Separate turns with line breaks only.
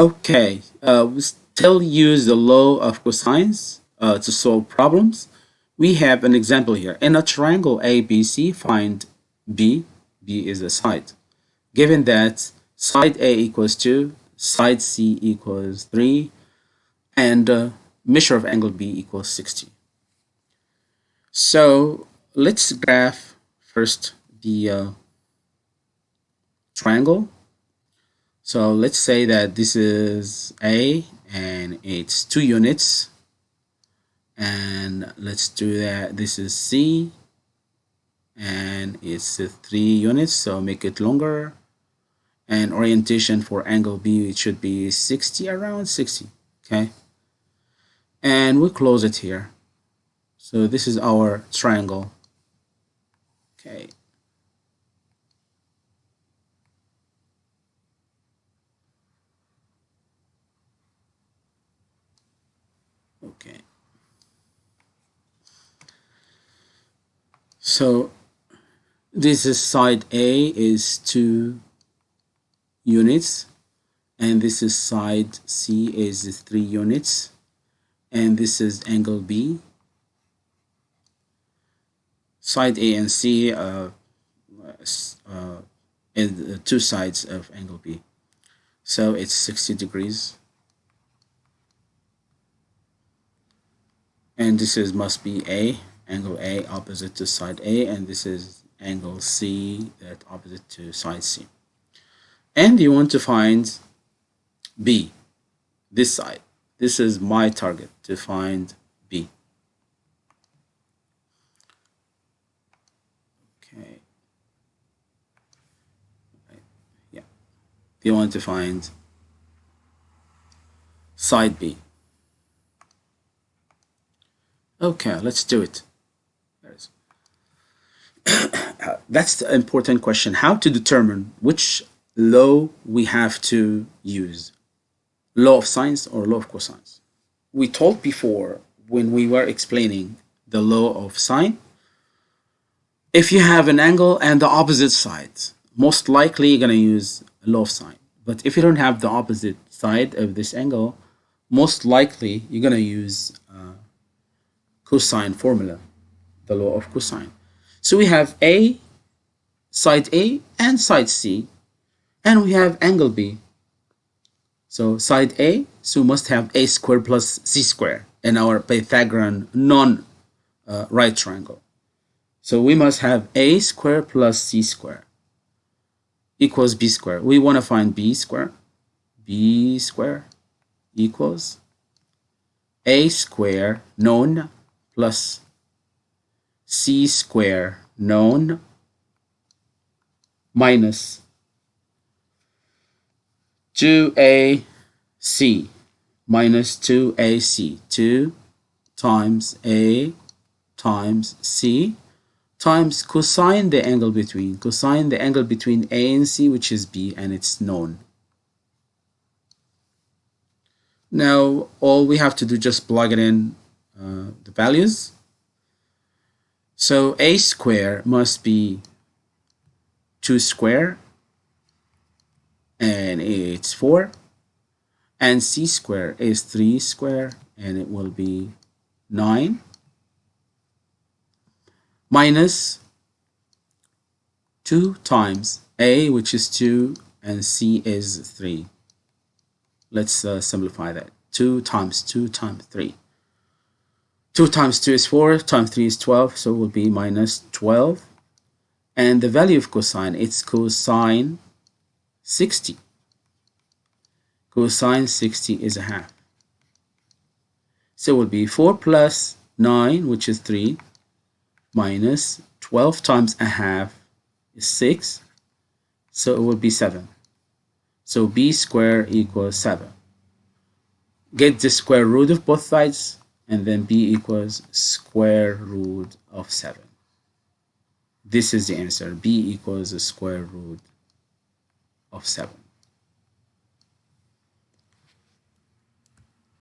Okay, uh, we still use the law of cosines uh, to solve problems. We have an example here. In a triangle ABC, find B. B is the side. Given that side A equals 2, side C equals 3, and uh, measure of angle B equals 60. So let's graph first the uh, triangle so let's say that this is A and it's two units. And let's do that. This is C and it's three units. So make it longer. And orientation for angle B, it should be 60, around 60. Okay. And we close it here. So this is our triangle. Okay. Okay so this is side A is 2 units and this is side C is 3 units and this is angle B. Side A and C uh, uh, the two sides of angle B. So it's 60 degrees and this is must be A angle A opposite to side A and this is angle C that opposite to side C. And you want to find B this side. This is my target to find B. Okay. Yeah. You want to find side B Okay, let's do it. That's the important question. How to determine which law we have to use. Law of sines or law of cosines. We told before when we were explaining the law of sine, if you have an angle and the opposite side, most likely you're going to use law of sine. But if you don't have the opposite side of this angle, most likely you're going to use cosine formula, the law of cosine. So we have A, side A and side C, and we have angle B. So side A, so we must have A squared plus C squared in our Pythagorean non-right uh, triangle. So we must have A squared plus C squared equals B squared. We want to find B squared. B squared equals A squared known plus c square known minus 2ac minus 2ac 2 times a times c times cosine the angle between cosine the angle between a and c which is b and it's known. Now all we have to do just plug it in uh, the values. So a square must be 2 square and it's 4 and c square is 3 square and it will be 9 minus 2 times a which is 2 and c is 3 let's uh, simplify that. 2 times 2 times 3 2 times 2 is 4, times 3 is 12, so it will be minus 12. And the value of cosine, it's cosine 60. Cosine 60 is a half. So it will be 4 plus 9, which is 3, minus 12 times a half is 6. So it will be 7. So b squared equals 7. Get the square root of both sides and then b equals square root of 7. This is the answer. b equals the square root of 7.